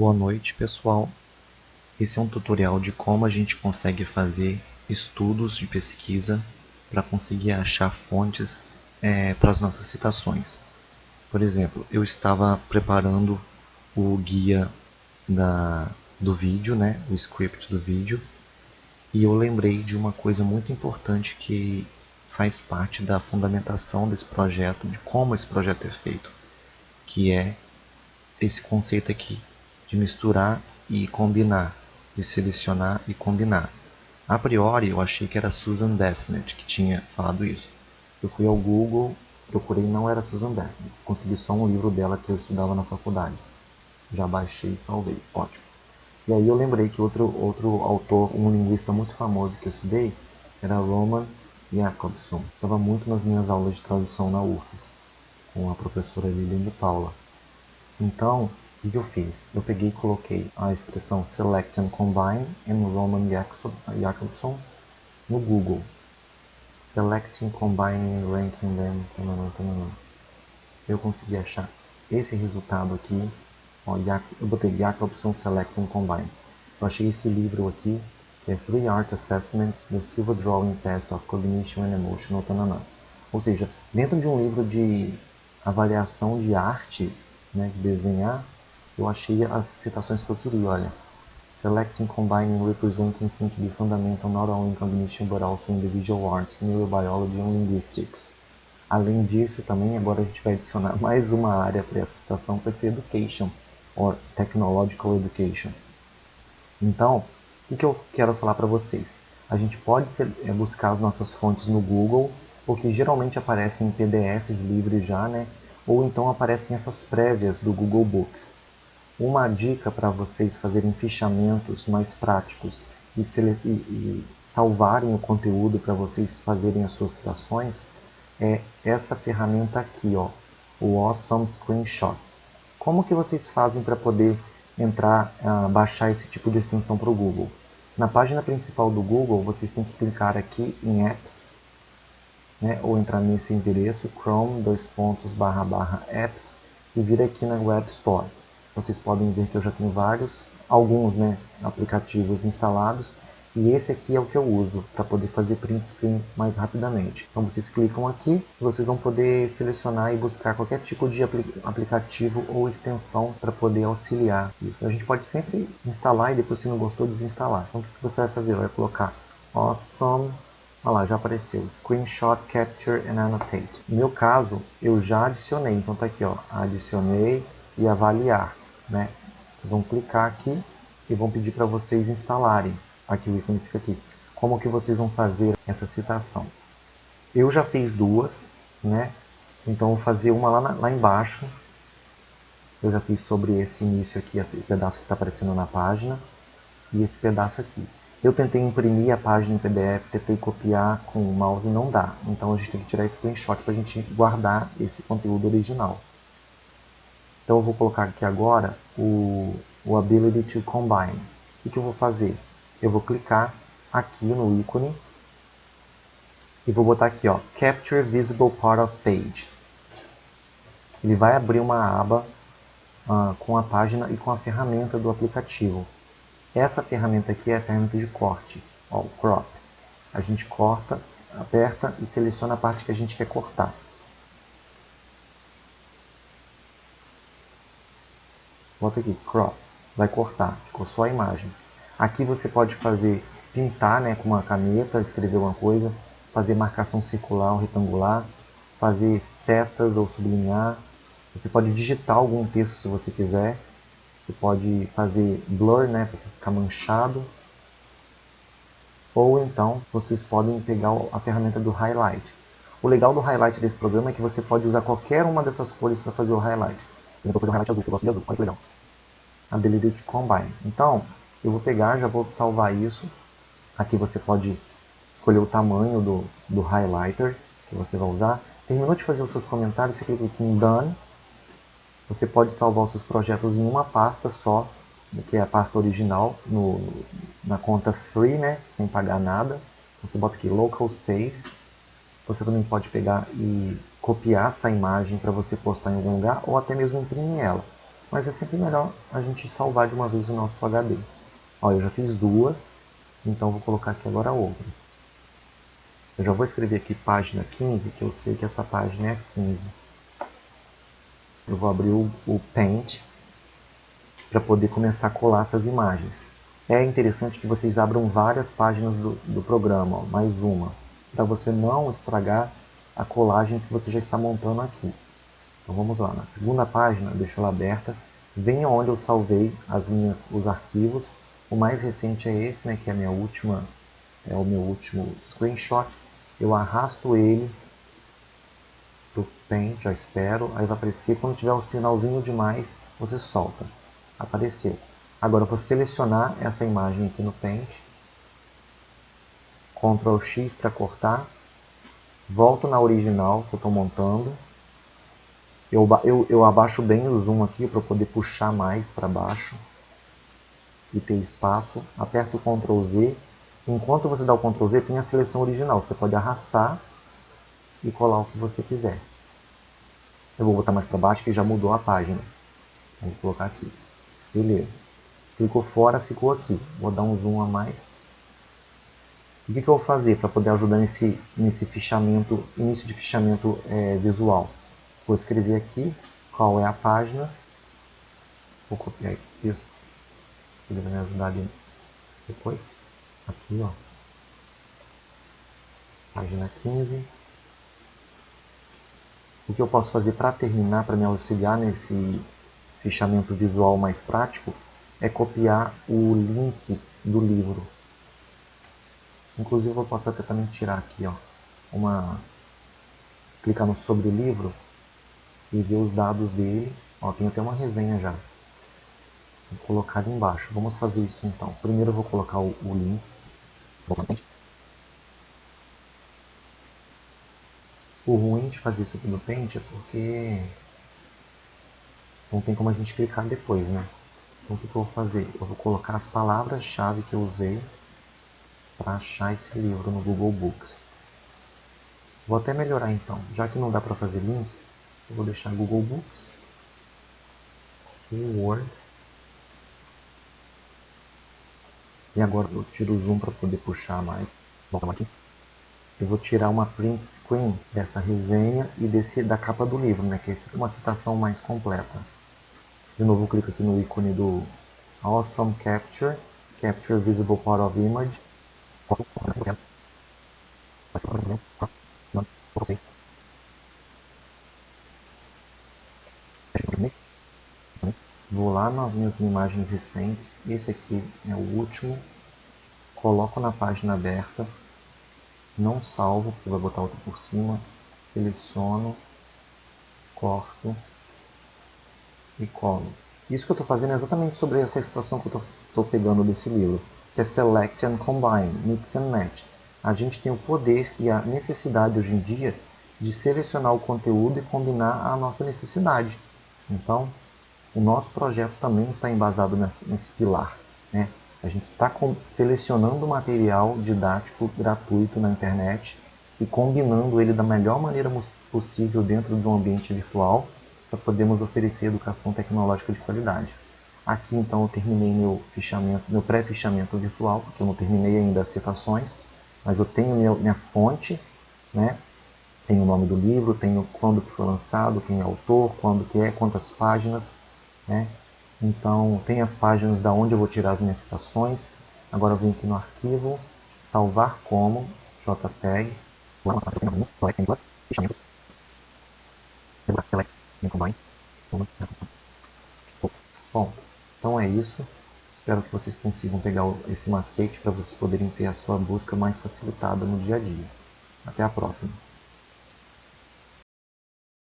Boa noite pessoal, esse é um tutorial de como a gente consegue fazer estudos de pesquisa para conseguir achar fontes é, para as nossas citações. Por exemplo, eu estava preparando o guia da, do vídeo, né, o script do vídeo, e eu lembrei de uma coisa muito importante que faz parte da fundamentação desse projeto, de como esse projeto é feito, que é esse conceito aqui de misturar e combinar, de selecionar e combinar. A priori eu achei que era Susan Bassnett que tinha falado isso. Eu fui ao Google, procurei, não era Susan Bassnett. Consegui só um livro dela que eu estudava na faculdade. Já baixei e salvei, ótimo. E aí eu lembrei que outro, outro autor, um linguista muito famoso que eu estudei, era Roman Jacobson. Estava muito nas minhas aulas de tradução na UFES, com a professora Lilian de Paula. Então, o que eu fiz? Eu peguei e coloquei a expressão Select and Combine em Roman Jacobson no Google. Selecting, Combining, Ranking Them, tanana, tanana. Eu consegui achar esse resultado aqui Ó, eu botei Jacobson Select and Combine. Eu achei esse livro aqui, que é Three Art Assessments, The Silver Drawing Test of Cognition and Emotional Tanana. Ou seja, dentro de um livro de avaliação de arte, né, de desenhar, eu achei as citações que eu queria, olha. Selecting, combining, representing seem to be fundamental not only in cognition but also in the visual arts, neurobiology and linguistics. Além disso, também agora a gente vai adicionar mais uma área para essa citação, que vai ser education or Technological Education. Então, o que eu quero falar para vocês? A gente pode é, buscar as nossas fontes no Google, porque geralmente aparecem em PDFs livres já, né? Ou então aparecem essas prévias do Google Books. Uma dica para vocês fazerem fichamentos mais práticos e, e, e salvarem o conteúdo para vocês fazerem as suas citações é essa ferramenta aqui, ó, o Awesome Screenshots. Como que vocês fazem para poder entrar, uh, baixar esse tipo de extensão para o Google? Na página principal do Google, vocês têm que clicar aqui em Apps, né, ou entrar nesse endereço, chrome, dois pontos, barra, barra, apps, e vir aqui na Web Store. Vocês podem ver que eu já tenho vários, alguns né, aplicativos instalados, e esse aqui é o que eu uso para poder fazer print screen mais rapidamente. Então vocês clicam aqui, vocês vão poder selecionar e buscar qualquer tipo de aplicativo ou extensão para poder auxiliar isso. A gente pode sempre instalar e depois se não gostou desinstalar. Então o que você vai fazer? Vai colocar Awesome Olha lá, já apareceu. Screenshot, Capture and Annotate. No meu caso, eu já adicionei. Então tá aqui, ó. Adicionei e avaliar. Né? Vocês vão clicar aqui e vão pedir para vocês instalarem aqui o ícone fica aqui. Como que vocês vão fazer essa citação? Eu já fiz duas, né? Então vou fazer uma lá, na, lá embaixo. Eu já fiz sobre esse início aqui, esse pedaço que está aparecendo na página. E esse pedaço aqui. Eu tentei imprimir a página em PDF, tentei copiar com o mouse e não dá. Então a gente tem que tirar esse screenshot para a gente guardar esse conteúdo original. Então eu vou colocar aqui agora o, o Ability to Combine. O que, que eu vou fazer? eu vou clicar aqui no ícone e vou botar aqui, ó, Capture Visible Part of Page. Ele vai abrir uma aba uh, com a página e com a ferramenta do aplicativo. Essa ferramenta aqui é a ferramenta de corte, ó, o Crop. A gente corta, aperta e seleciona a parte que a gente quer cortar. Bota aqui, Crop. Vai cortar, ficou só a imagem. Aqui você pode fazer pintar né, com uma caneta, escrever uma coisa, fazer marcação circular ou retangular, fazer setas ou sublinhar. Você pode digitar algum texto se você quiser. Você pode fazer blur, né, para ficar manchado. Ou então vocês podem pegar a ferramenta do highlight. O legal do highlight desse programa é que você pode usar qualquer uma dessas cores para fazer o highlight. Eu vou fazer um highlight azul, que eu gosto de azul. Olha que legal. Ability to Combine. Então, eu vou pegar, já vou salvar isso. Aqui você pode escolher o tamanho do, do highlighter que você vai usar. Terminou de fazer os seus comentários, você clica aqui em Done. Você pode salvar os seus projetos em uma pasta só, que é a pasta original, no, na conta free, né, sem pagar nada. Você bota aqui Local Save. Você também pode pegar e copiar essa imagem para você postar em algum lugar ou até mesmo imprimir ela. mas é sempre melhor a gente salvar de uma vez o nosso HD. Ó, eu já fiz duas, então vou colocar aqui agora outra. Eu já vou escrever aqui página 15, que eu sei que essa página é a 15. Eu vou abrir o, o Paint para poder começar a colar essas imagens. É interessante que vocês abram várias páginas do, do programa, ó, mais uma, para você não estragar a colagem que você já está montando aqui. Então vamos lá, na segunda página, deixo ela aberta, venha onde eu salvei as minhas, os arquivos. O mais recente é esse, né, que é minha última, é o meu último screenshot. Eu arrasto ele para o Paint, já espero, aí vai aparecer, quando tiver o sinalzinho de mais, você solta. Apareceu. Agora eu vou selecionar essa imagem aqui no Paint, Ctrl X para cortar, volto na original que eu estou montando, eu, eu, eu abaixo bem o zoom aqui para poder puxar mais para baixo e ter espaço. Aperto o Ctrl Z. Enquanto você dá o Ctrl Z, tem a seleção original. Você pode arrastar e colar o que você quiser. Eu vou botar mais para baixo que já mudou a página. Vou colocar aqui. Beleza. Clicou fora, ficou aqui. Vou dar um zoom a mais. O que, que eu vou fazer para poder ajudar nesse, nesse fichamento, início de fichamento é, visual? Vou escrever aqui qual é a página. Vou copiar esse texto. Ele vai me ajudar ali depois. Aqui, ó. Página 15. O que eu posso fazer para terminar, para me auxiliar nesse fichamento visual mais prático, é copiar o link do livro. Inclusive eu posso até também tirar aqui, ó, uma clicar no sobre livro e ver os dados dele. Ó, tem até uma resenha já. Vou colocar ali embaixo. Vamos fazer isso então. Primeiro eu vou colocar o, o link. O ruim de fazer isso aqui no Paint é porque não tem como a gente clicar depois, né? Então o que, que eu vou fazer? Eu vou colocar as palavras-chave que eu usei para achar esse livro no Google Books. Vou até melhorar então, já que não dá para fazer link, eu vou deixar Google Books, Keywords, e agora eu tiro o zoom para poder puxar mais. Volta aqui. Eu vou tirar uma print screen dessa resenha e desse da capa do livro, né, que é uma citação mais completa. De novo, eu clico aqui no ícone do Awesome Capture, Capture Visible Part of Image. Vou lá nas minhas imagens recentes, esse aqui é o último, coloco na página aberta, não salvo, porque vai botar outro por cima, seleciono, corto e colo. Isso que eu estou fazendo é exatamente sobre essa situação que eu estou pegando desse livro, que é Select and Combine, Mix and Match. A gente tem o poder e a necessidade hoje em dia de selecionar o conteúdo e combinar a nossa necessidade. Então, o nosso projeto também está embasado nesse, pilar. Né? A gente está selecionando material didático gratuito na internet e combinando ele da melhor maneira possível dentro de um ambiente virtual para podermos oferecer educação tecnológica de qualidade. Aqui então eu terminei meu fichamento, meu pré-fichamento virtual, porque eu não terminei ainda as citações, mas eu tenho minha, minha fonte, né? tem o nome do livro, tem quando que foi lançado, quem é autor, quando que é, quantas páginas, né? Então tem as páginas da onde eu vou tirar as minhas citações. Agora eu venho aqui no arquivo, salvar como, JPEG, Bom, então é isso. Espero que vocês consigam pegar esse macete para vocês poderem ter a sua busca mais facilitada no dia a dia. Até a próxima.